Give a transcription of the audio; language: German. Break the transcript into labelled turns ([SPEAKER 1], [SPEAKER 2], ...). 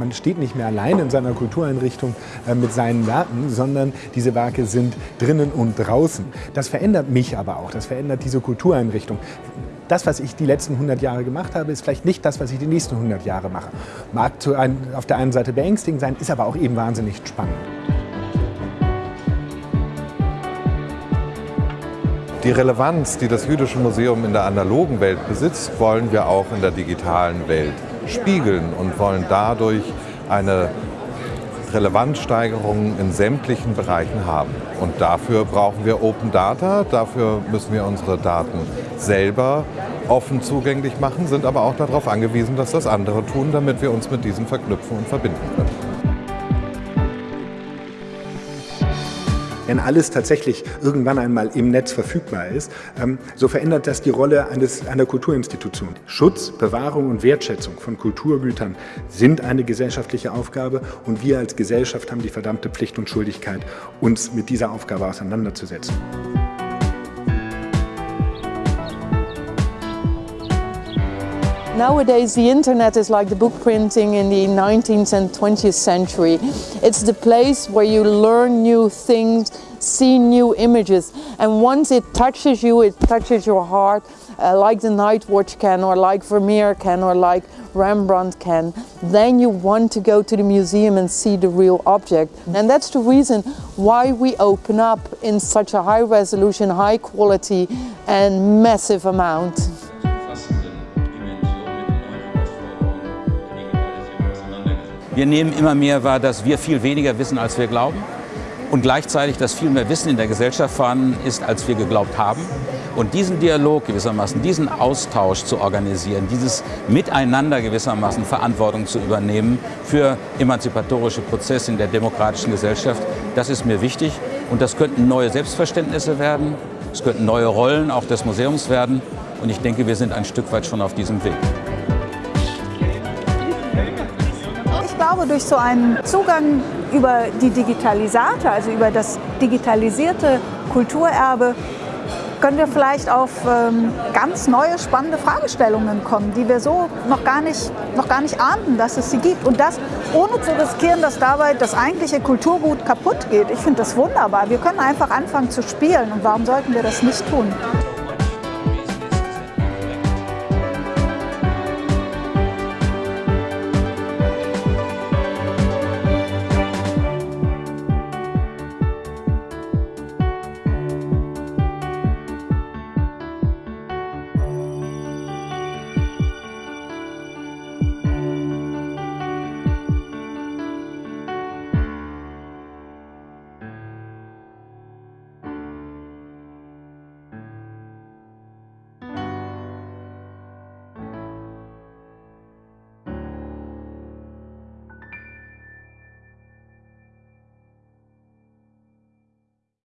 [SPEAKER 1] man steht nicht mehr allein in seiner Kultureinrichtung äh, mit seinen Werken, sondern diese Werke sind drinnen und draußen. Das verändert mich aber auch, das verändert diese Kultureinrichtung. Das, was ich die letzten 100 Jahre gemacht habe, ist vielleicht nicht das, was ich die nächsten 100 Jahre mache. Mag auf der einen Seite beängstigend sein, ist aber auch eben wahnsinnig spannend.
[SPEAKER 2] Die Relevanz, die das Jüdische Museum in der analogen Welt besitzt, wollen wir auch in der digitalen Welt spiegeln und wollen dadurch eine Relevanzsteigerung in sämtlichen Bereichen haben. Und dafür brauchen wir Open Data, dafür müssen wir unsere Daten selber offen zugänglich machen, sind aber auch darauf angewiesen, dass das andere tun, damit wir uns mit diesen verknüpfen und verbinden können.
[SPEAKER 1] Wenn alles tatsächlich irgendwann einmal im Netz verfügbar ist, ähm, so verändert das die Rolle eines, einer Kulturinstitution. Schutz, Bewahrung und Wertschätzung von Kulturgütern sind eine gesellschaftliche Aufgabe und wir als Gesellschaft haben die verdammte Pflicht und Schuldigkeit, uns mit dieser Aufgabe auseinanderzusetzen.
[SPEAKER 3] Nowadays, the internet is like the book printing in the 19th and 20th century. It's the place where you learn new things, see new images, and once it touches you, it touches your heart, uh, like the Night Watch can, or like Vermeer can, or like Rembrandt can, then you want to go to the museum and see the real object. And that's the reason why we open up in such a high resolution, high quality and massive amount.
[SPEAKER 4] Wir nehmen immer mehr wahr, dass wir viel weniger wissen, als wir glauben und gleichzeitig, dass viel mehr Wissen in der Gesellschaft vorhanden ist, als wir geglaubt haben. Und diesen Dialog gewissermaßen, diesen Austausch zu organisieren, dieses Miteinander gewissermaßen Verantwortung zu übernehmen für emanzipatorische Prozesse in der demokratischen Gesellschaft, das ist mir wichtig. Und das könnten neue Selbstverständnisse werden, es könnten neue Rollen auch des Museums werden. Und ich denke, wir sind ein Stück weit schon auf diesem Weg.
[SPEAKER 5] Glaube, durch so einen Zugang über die Digitalisate, also über das digitalisierte Kulturerbe, können wir vielleicht auf ähm, ganz neue, spannende Fragestellungen kommen, die wir so noch gar, nicht, noch gar nicht ahnten, dass es sie gibt. Und das ohne zu riskieren, dass dabei das eigentliche Kulturgut kaputt geht. Ich finde das wunderbar. Wir können einfach anfangen zu spielen und warum sollten wir das nicht tun?